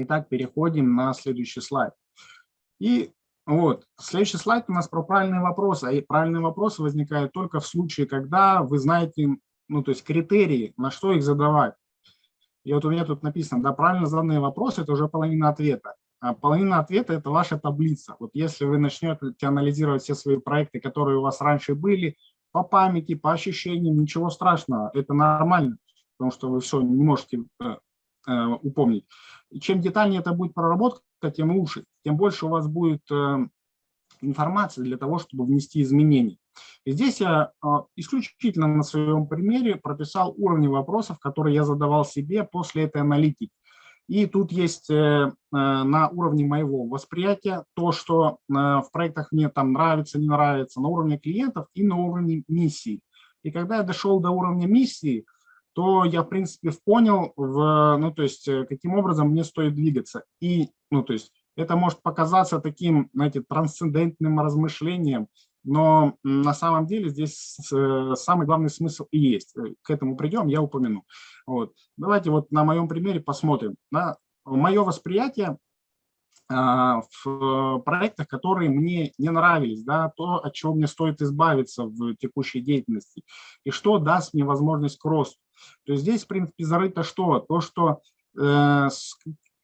Итак, переходим на следующий слайд. И вот, следующий слайд у нас про правильные вопросы. А правильные вопросы возникают только в случае, когда вы знаете, ну, то есть критерии, на что их задавать. И вот у меня тут написано, да, правильно заданные вопросы – это уже половина ответа. А половина ответа – это ваша таблица. Вот если вы начнете анализировать все свои проекты, которые у вас раньше были, по памяти, по ощущениям, ничего страшного, это нормально, потому что вы все не можете э, упомнить. Чем детальнее это будет проработка, тем лучше, тем больше у вас будет э, информации для того, чтобы внести изменения. И здесь я э, исключительно на своем примере прописал уровни вопросов, которые я задавал себе после этой аналитики. И тут есть э, на уровне моего восприятия то, что в проектах мне там нравится, не нравится, на уровне клиентов и на уровне миссии. И когда я дошел до уровня миссии, то я, в принципе, понял, в, ну, то есть, каким образом мне стоит двигаться. И, ну, то есть, это может показаться таким, знаете, трансцендентным размышлением, но на самом деле здесь э, самый главный смысл и есть. Э, к этому придем, я упомяну. Вот. Давайте вот на моем примере посмотрим. Да? Мое восприятие а, в проектах, которые мне не нравились, да, то, от чего мне стоит избавиться в текущей деятельности, и что даст мне возможность к росту. То есть здесь, в принципе, зарыто что? То, что э,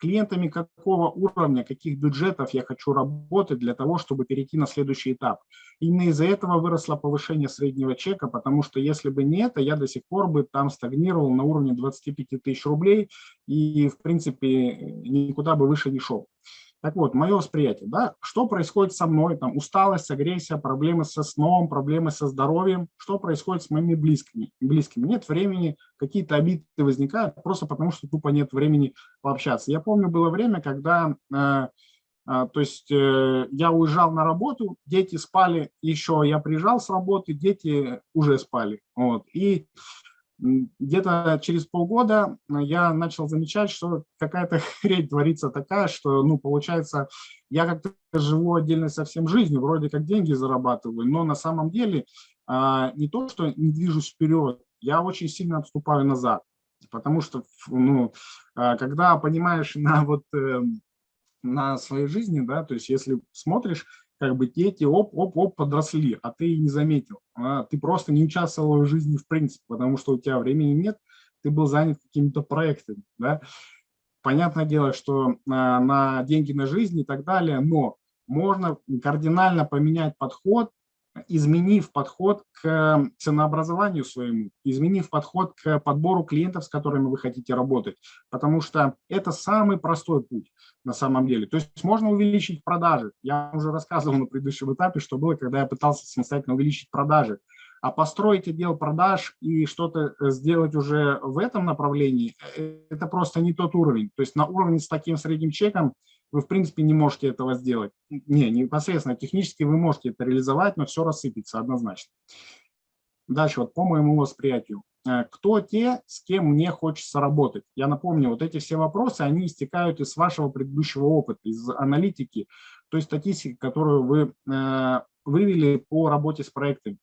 клиентами какого уровня, каких бюджетов я хочу работать для того, чтобы перейти на следующий этап. Именно из-за этого выросло повышение среднего чека, потому что если бы не это, я до сих пор бы там стагнировал на уровне 25 тысяч рублей и, в принципе, никуда бы выше не шел. Так вот, мое восприятие, да, что происходит со мной, там, усталость, агрессия, проблемы со сном, проблемы со здоровьем, что происходит с моими близкими, близкими. Нет времени, какие-то обиды возникают, просто потому что тупо нет времени пообщаться. Я помню, было время, когда, э, э, то есть э, я уезжал на работу, дети спали еще, я приезжал с работы, дети уже спали, вот, и где-то через полгода э, я начал замечать, что какая-то хрень творится такая, что, ну, получается, я как-то живу отдельно совсем жизнью, вроде как деньги зарабатываю, но на самом деле а, не то, что не движусь вперед, я очень сильно отступаю назад, потому что, ну, а, когда понимаешь на вот эм, на своей жизни, да, то есть если смотришь, как бы дети оп-оп-оп подросли, а ты не заметил. А ты просто не участвовал в жизни в принципе, потому что у тебя времени нет, ты был занят какими-то проектами. Да? Понятное дело, что на, на деньги на жизнь и так далее, но можно кардинально поменять подход изменив подход к ценообразованию своему, изменив подход к подбору клиентов, с которыми вы хотите работать, потому что это самый простой путь на самом деле. То есть можно увеличить продажи. Я уже рассказывал на предыдущем этапе, что было, когда я пытался самостоятельно увеличить продажи. А построить отдел продаж и что-то сделать уже в этом направлении, э, это просто не тот уровень. То есть на уровне с таким средним чеком вы, в принципе, не можете этого сделать. Не, непосредственно технически вы можете это реализовать, но все рассыпется однозначно. Дальше, вот по моему восприятию. Э, кто те, с кем мне хочется работать? Я напомню, вот эти все вопросы, они истекают из вашего предыдущего опыта, из аналитики, той статистики, которую вы э, вывели по работе с проектами.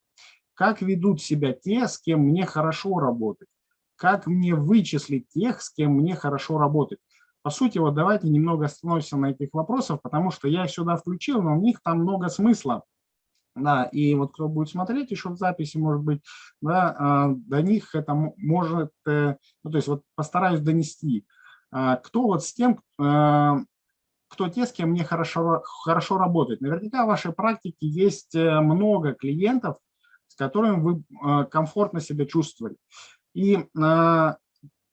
Как ведут себя те, с кем мне хорошо работать? Как мне вычислить тех, с кем мне хорошо работать? По сути, вот давайте немного остановимся на этих вопросах, потому что я их сюда включил, но у них там много смысла. Да, и вот кто будет смотреть еще в записи, может быть, да, а, до них это может, э, ну, то есть вот постараюсь донести. А, кто вот с тем, э, кто те, с кем мне хорошо, хорошо работать. Наверняка в вашей практике есть э, много клиентов, с которыми вы комфортно себя чувствовали. И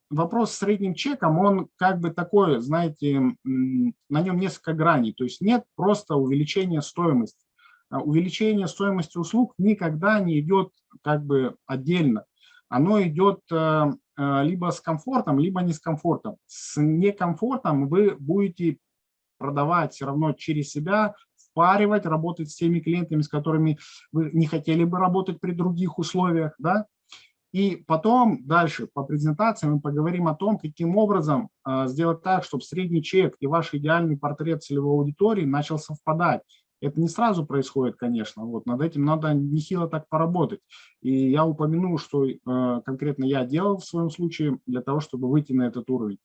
вопрос с средним чеком, он как бы такой, знаете, на нем несколько граней. То есть нет просто увеличения стоимости. А увеличение стоимости услуг никогда не идет как бы отдельно. Оно идет э, э, либо с комфортом, либо не с комфортом. С некомфортом вы будете продавать все равно через себя, впаривать, работать с теми клиентами, с которыми вы не хотели бы работать при других условиях, да, и потом дальше по презентации мы поговорим о том, каким образом э, сделать так, чтобы средний чек и ваш идеальный портрет целевой аудитории начал совпадать. Это не сразу происходит, конечно, вот над этим надо нехило так поработать. И я упомяну, что э, конкретно я делал в своем случае для того, чтобы выйти на этот уровень.